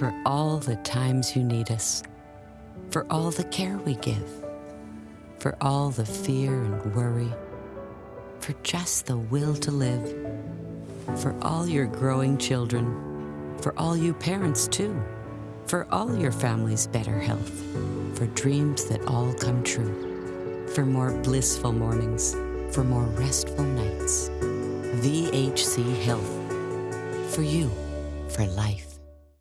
for all the times you need us, for all the care we give, for all the fear and worry, for just the will to live, for all your growing children, for all you parents too, for all your family's better health, for dreams that all come true, for more blissful mornings, for more restful nights. VHC Health. For you, for life.